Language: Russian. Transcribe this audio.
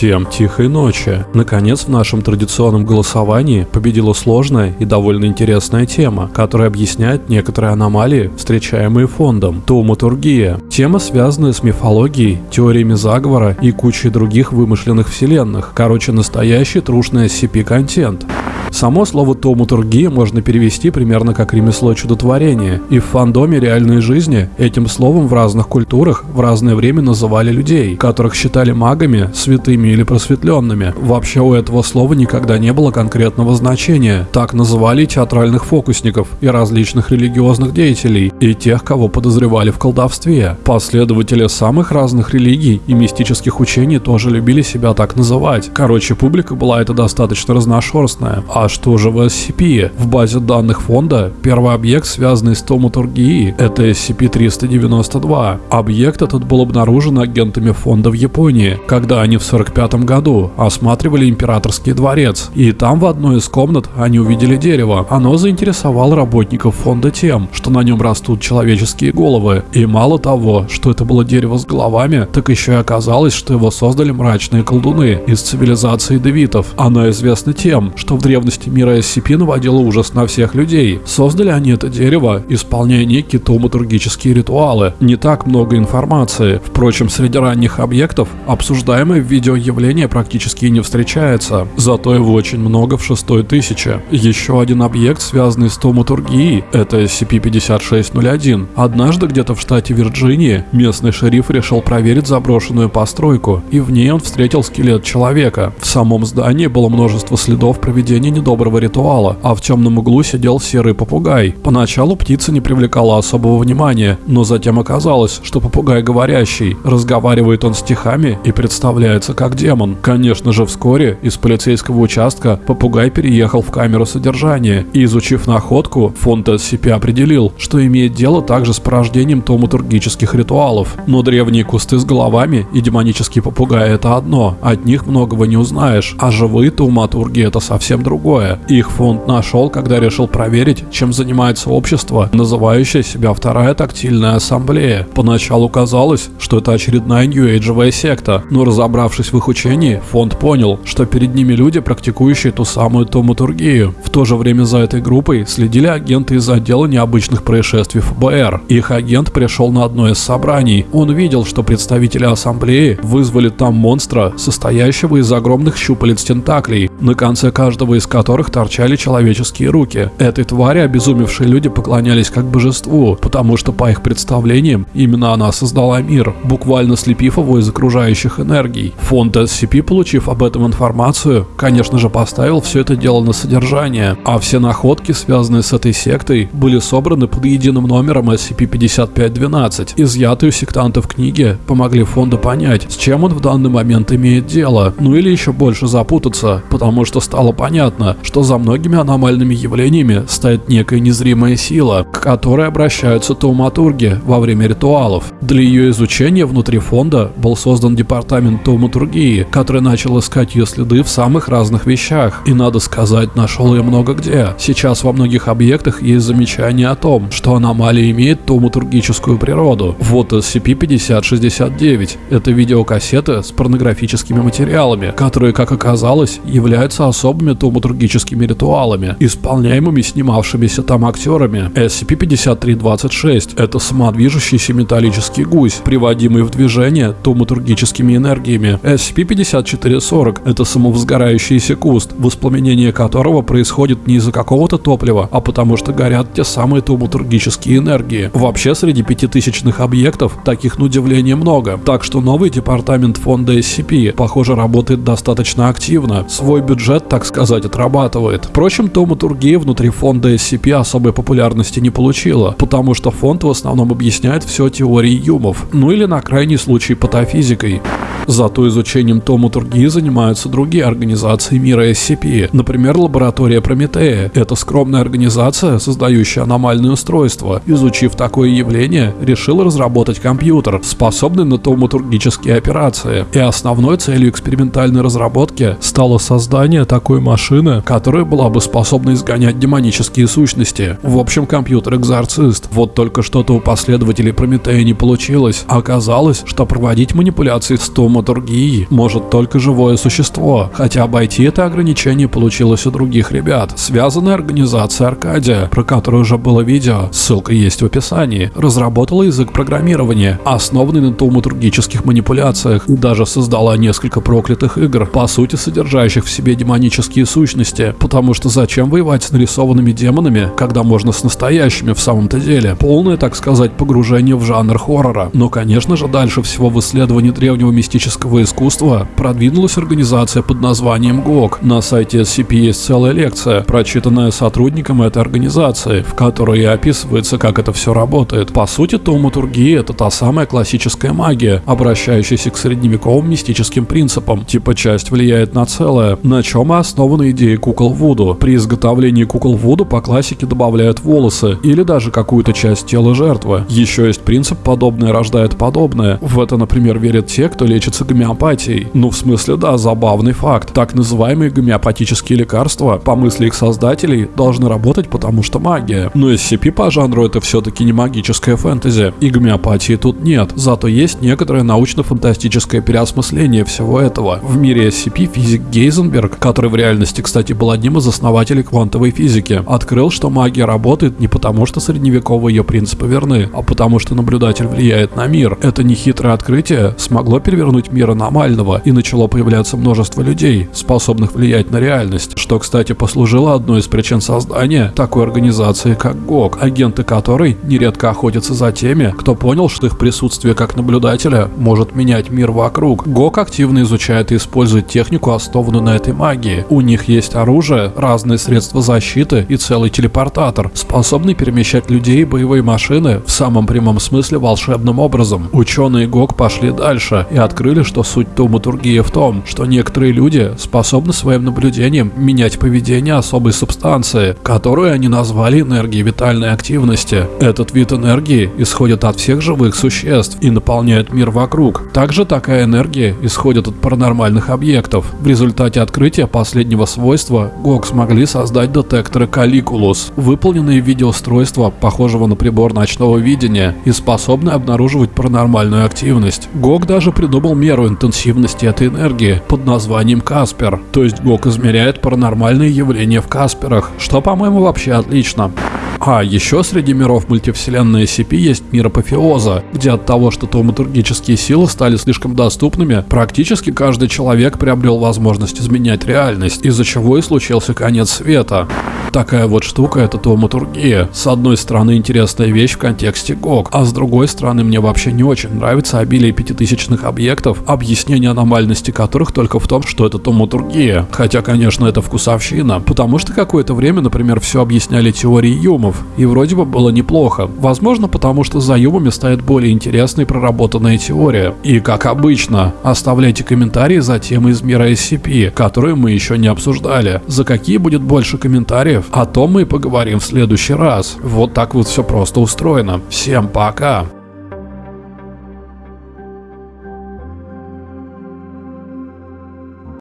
Всем тихой ночи. Наконец, в нашем традиционном голосовании победила сложная и довольно интересная тема, которая объясняет некоторые аномалии, встречаемые фондом. Тауматургия. Тема, связанная с мифологией, теориями заговора и кучей других вымышленных вселенных. Короче, настоящий трушный SCP-контент. Само слово «тауматургия» можно перевести примерно как ремесло чудотворения, и в фандоме реальной жизни этим словом в разных культурах в разное время называли людей, которых считали магами, святыми или просветленными. Вообще у этого слова никогда не было конкретного значения. Так называли театральных фокусников и различных религиозных деятелей, и тех, кого подозревали в колдовстве. Последователи самых разных религий и мистических учений тоже любили себя так называть. Короче, публика была это достаточно разношерстная. А что же в SCP? В базе данных фонда первый объект, связанный с томатургией, это SCP-392. Объект этот был обнаружен агентами фонда в Японии, когда они в 45 году осматривали императорский дворец. И там в одной из комнат они увидели дерево. Оно заинтересовало работников фонда тем, что на нем растут человеческие головы. И мало того, что это было дерево с головами, так еще и оказалось, что его создали мрачные колдуны из цивилизации девитов. Оно известно тем, что в древности мира SCP наводила ужас на всех людей. Создали они это дерево, исполняя некие томатургические ритуалы. Не так много информации. Впрочем, среди ранних объектов обсуждаемое в видео явление практически не встречается. Зато его очень много в шестой тысяче. Еще один объект, связанный с томатургией, это SCP-5601. Однажды где-то в штате Вирджинии местный шериф решил проверить заброшенную постройку, и в ней он встретил скелет человека. В самом здании было множество следов проведения недоброго ритуала, а в темном углу сидел серый попугай. Поначалу птица не привлекала особого внимания, но затем оказалось, что попугай говорящий. Разговаривает он стихами и представляется как демон. Конечно же, вскоре из полицейского участка попугай переехал в камеру содержания и, изучив находку, фонд SCP определил, что имеет дело также с порождением томатургических ритуалов. Но древние кусты с головами и демонический попугай это одно, от них многого не узнаешь, а живые тауматурги это совсем другое. Их фонд нашел, когда решил проверить, чем занимается общество, называющее себя Вторая тактильная ассамблея. Поначалу казалось, что это очередная нью-эйджевая секта, но разобравшись в их учении, фонд понял, что перед ними люди, практикующие ту самую томатургию. В то же время за этой группой следили агенты из отдела необычных происшествий ФБР. Их агент пришел на одно из собраний. Он видел, что представители ассамблеи вызвали там монстра, состоящего из огромных щупалец тентаклей, на конце каждого из которых торчали человеческие руки. Этой твари обезумевшие люди поклонялись как божеству, потому что по их представлениям именно она создала мир, буквально слепив его из окружающих энергий. Фонд SCP, получив об этом информацию, конечно же поставил все это дело на содержание, а все находки, связанные с этой сектой, были собраны под единым номером SCP-5512. Изъятые у сектантов книги помогли фонду понять, с чем он в данный момент имеет дело, ну или еще больше запутаться, потому что стало понятно, что за многими аномальными явлениями стоит некая незримая сила, к которой обращаются тауматурги во время ритуалов. Для ее изучения внутри фонда был создан департамент тауматургии, который начал искать ее следы в самых разных вещах. И надо сказать, нашел ее много где. Сейчас во многих объектах есть замечание о том, что аномалия имеет тауматургическую природу. Вот SCP-5069. Это видеокассеты с порнографическими материалами, которые, как оказалось, являются особыми драматургическими ритуалами, исполняемыми снимавшимися там актерами. SCP-5326 – это самодвижущийся металлический гусь, приводимый в движение томатургическими энергиями. SCP-5440 – это самовозгорающийся куст, воспламенение которого происходит не из-за какого-то топлива, а потому что горят те самые томатургические энергии. Вообще, среди пятитысячных объектов таких на удивление много, так что новый департамент фонда SCP, похоже, работает достаточно активно. Свой бюджет, так сказать, отрабатывает. Впрочем, томатургия внутри фонда SCP особой популярности не получила, потому что фонд в основном объясняет все теорией юмов, ну или на крайний случай патофизикой. Зато изучением томатургии занимаются другие организации мира SCP, например, лаборатория Прометея. Это скромная организация, создающая аномальные устройства. Изучив такое явление, решила разработать компьютер, способный на томатургические операции. И основной целью экспериментальной разработки стало создание такой машины, которая была бы способна изгонять демонические сущности. В общем, компьютер-экзорцист. Вот только что-то у последователей Прометея не получилось. Оказалось, что проводить манипуляции с томатургией может только живое существо, хотя обойти это ограничение получилось у других ребят. Связанная организация Аркадия, про которую уже было видео, ссылка есть в описании, разработала язык программирования, основанный на тауматургических манипуляциях, и даже создала несколько проклятых игр, по сути содержащих в себе демонические сущности, потому что зачем воевать с нарисованными демонами, когда можно с настоящими в самом-то деле? Полное, так сказать, погружение в жанр хоррора. Но, конечно же, дальше всего в исследовании древнего мистического искусства продвинулась организация под названием ГОК. На сайте SCP есть целая лекция, прочитанная сотрудником этой организации, в которой описывается, как это все работает. По сути, тауматургия — это та самая классическая магия, обращающаяся к средневековым мистическим принципам. Типа часть влияет на целое, на чем и основана идея кукол Вуду. При изготовлении кукол Вуду по классике добавляют волосы или даже какую-то часть тела жертвы. Еще есть принцип «подобное рождает подобное». В это, например, верят те, кто лечится гомеопатией. Ну, в смысле, да, забавный факт. Так называемые гомеопатические лекарства, по мысли их создателей, должны работать, потому что магия. Но SCP по жанру это все-таки не магическая фэнтези, и гомеопатии тут нет. Зато есть некоторое научно-фантастическое переосмысление всего этого. В мире SCP физик Гейзенберг, который в реальности, кстати, был одним из основателей квантовой физики, открыл, что магия работает не потому, что средневековые ее принципы верны, а потому что наблюдатель влияет на мир. Это нехитрое открытие смогло перевернуть мир аномального, и начало появляться множество людей, способных влиять на реальность, что, кстати, послужило одной из причин создания такой организации, как ГОК, агенты которой нередко охотятся за теми, кто понял, что их присутствие как наблюдателя может менять мир вокруг. ГОК активно изучает и использует технику, основанную на этой магии. У них есть оружие, разные средства защиты и целый телепортатор, способный перемещать людей и боевые машины в самом прямом смысле волшебным образом. Ученые ГОК пошли дальше и открыли, что суть тауматургии в том, что некоторые люди способны своим наблюдением менять поведение особой субстанции, которую они назвали энергией витальной активности. Этот вид энергии исходит от всех живых существ и наполняет мир вокруг. Также такая энергия исходит от паранормальных объектов. В результате открытия последнего свойства ГОК смогли создать детекторы Каликулус, выполненные в виде устройства, похожего на прибор ночного видения и способные обнаруживать паранормальную активность. ГОК даже придумал меру интенсивности этой энергии под названием Каспер, то есть ГОК измеряет паранормальные явления в Касперах, что, по-моему, вообще отлично. А еще среди миров мультивселенной SCP есть мир апофеоза, где от того, что тауматургические силы стали слишком доступными, практически каждый человек приобрел возможность изменять реальность, из-за чего и случился конец света. Такая вот штука это тауматургия. С одной стороны интересная вещь в контексте ГОК, а с другой стороны мне вообще не очень нравится обилие пятитысячных объектов, объяснение аномальности которых только в том, что это тауматургия. Хотя, конечно, это вкусовщина, потому что какое-то время, например, все объясняли теорией юмов, и вроде бы было неплохо. Возможно, потому что за юмами стоит более интересная и проработанная теория. И, как обычно, оставляйте комментарии за темы из мира SCP, которые мы еще не обсуждали. За какие будет больше комментариев, о том мы поговорим в следующий раз. Вот так вот все просто устроено. Всем пока!